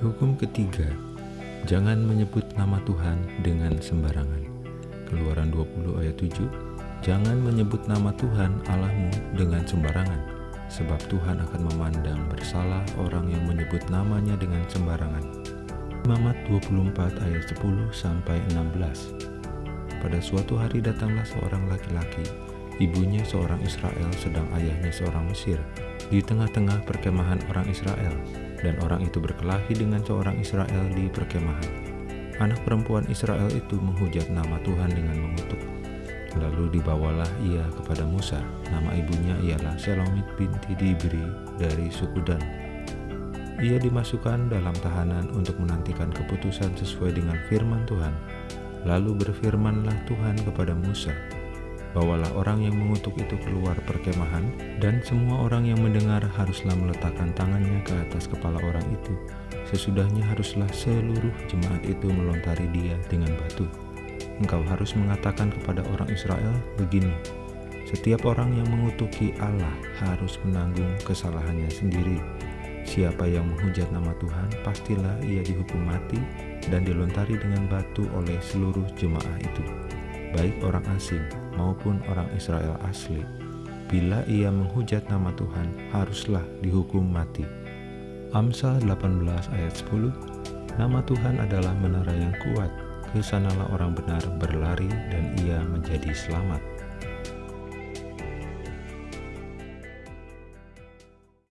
Hukum ketiga, jangan menyebut nama Tuhan dengan sembarangan. Keluaran 20 ayat 7, jangan menyebut nama Tuhan Allahmu dengan sembarangan, sebab Tuhan akan memandang bersalah orang yang menyebut namanya dengan sembarangan. Imamat 24 ayat 10 sampai 16. Pada suatu hari datanglah seorang laki-laki, ibunya seorang Israel sedang ayahnya seorang Mesir, di tengah-tengah perkemahan orang Israel dan orang itu berkelahi dengan seorang Israel di perkemahan. Anak perempuan Israel itu menghujat nama Tuhan dengan mengutuk. Lalu dibawalah ia kepada Musa. Nama ibunya ialah Selomit binti Dibri dari suku Dan. Ia dimasukkan dalam tahanan untuk menantikan keputusan sesuai dengan firman Tuhan. Lalu berfirmanlah Tuhan kepada Musa, Bawalah orang yang mengutuk itu keluar perkemahan, dan semua orang yang mendengar haruslah meletakkan tangannya ke atas kepala orang itu. Sesudahnya haruslah seluruh jemaat itu melontari dia dengan batu. Engkau harus mengatakan kepada orang Israel begini, setiap orang yang mengutuki Allah harus menanggung kesalahannya sendiri. Siapa yang menghujat nama Tuhan, pastilah ia dihukum mati dan dilontari dengan batu oleh seluruh jemaah itu baik orang asing maupun orang Israel asli. Bila ia menghujat nama Tuhan, haruslah dihukum mati. Amsal 18 ayat 10 Nama Tuhan adalah menara yang kuat, ke sanalah orang benar berlari dan ia menjadi selamat.